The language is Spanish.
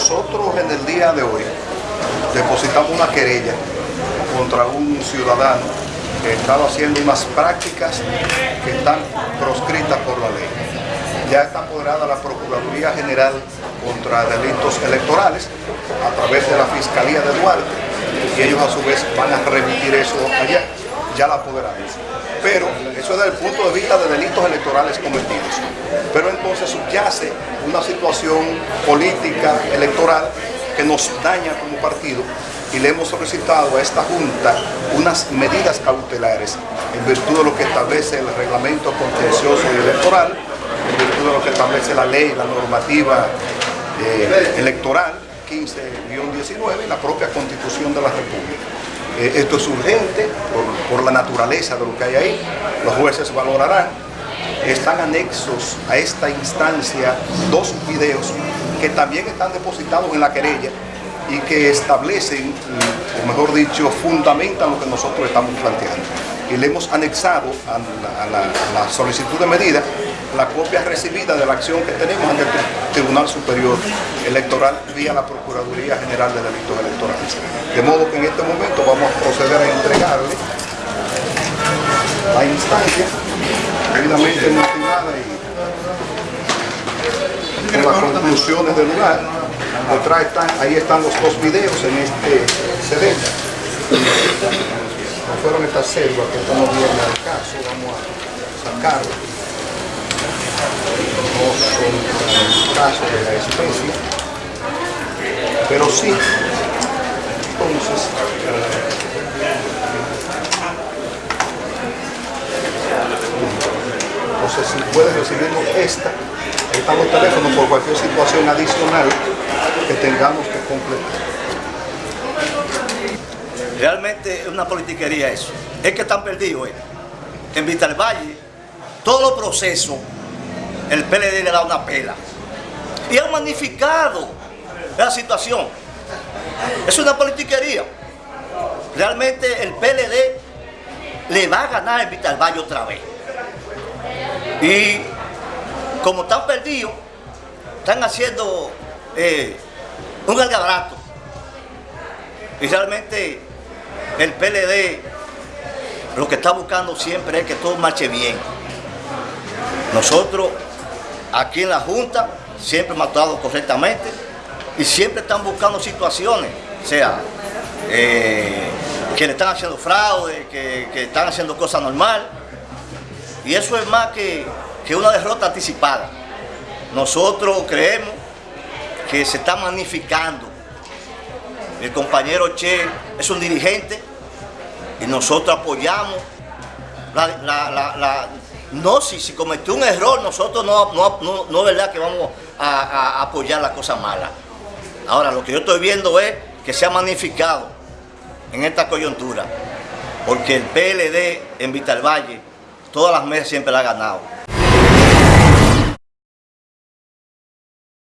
Nosotros en el día de hoy depositamos una querella contra un ciudadano que estaba haciendo unas prácticas que están proscritas por la ley. Ya está apoderada la Procuraduría General contra Delitos Electorales a través de la Fiscalía de Duarte y ellos a su vez van a remitir eso allá, ya la apoderamos. Pero eso es desde el punto de vista de delitos electorales cometidos. Pero entonces subyace una situación política, electoral, que nos daña como partido y le hemos solicitado a esta Junta unas medidas cautelares en virtud de lo que establece el reglamento contencioso y electoral, en virtud de lo que establece la ley, la normativa eh, electoral 15-19 y la propia constitución de la República. Eh, esto es urgente por, por la naturaleza de lo que hay ahí, los jueces valorarán. Están anexos a esta instancia dos videos que también están depositados en la querella y que establecen, o mejor dicho, fundamentan lo que nosotros estamos planteando. Y le hemos anexado a la, solicitud de medida la copia recibida de la acción que tenemos ante el Tribunal Superior Electoral vía la Procuraduría General de Delitos Electorales. De modo que en este momento vamos a proceder a entregarle la instancia debidamente motivada y con las conclusiones del lugar ahí están los dos videos en este CD. Fueron estas selvas que estamos viendo el caso, vamos a sacarlo. No son casos de la especie, pero sí. Entonces, entonces si puedes recibirnos esta, ahí están los teléfonos por cualquier situación adicional que tengamos que completar. Realmente es una politiquería eso. Es que están perdidos. Eh. En Vital Valle, todos los procesos, el PLD le da una pela. Y han magnificado la situación. Es una politiquería. Realmente el PLD le va a ganar en Vital Valle otra vez. Y como están perdidos, están haciendo eh, un algabrato. Y realmente el PLD lo que está buscando siempre es que todo marche bien. Nosotros aquí en la Junta siempre hemos actuado correctamente y siempre están buscando situaciones, o sea, eh, que le están haciendo fraude, que, están haciendo cosas normal. Y eso es más que, que una derrota anticipada. Nosotros creemos que se está magnificando. El compañero Che es un dirigente y nosotros apoyamos. no, si, si cometió un error, nosotros no, no, no, es verdad que vamos a, apoyar las cosas malas. Ahora, lo que yo estoy viendo es que se ha magnificado en esta coyuntura, porque el PLD en Vital Valle, todas las mesas siempre la ha ganado.